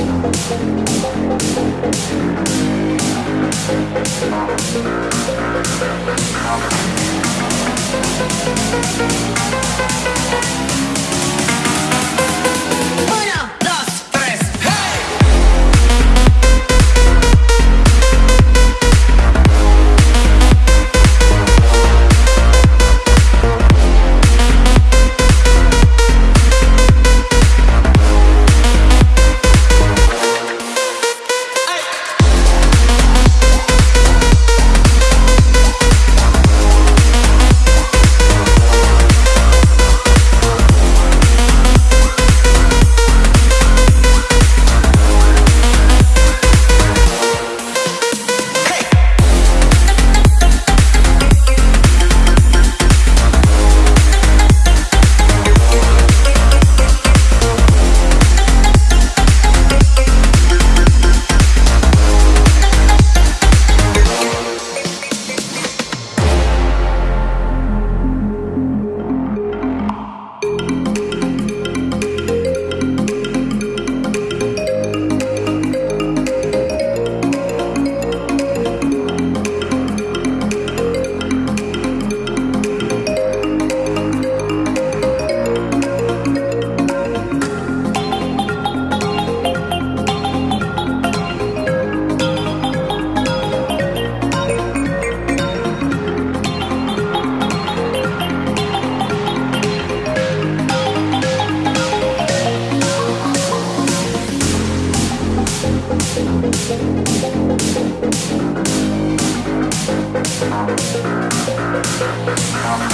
Thank you. Musik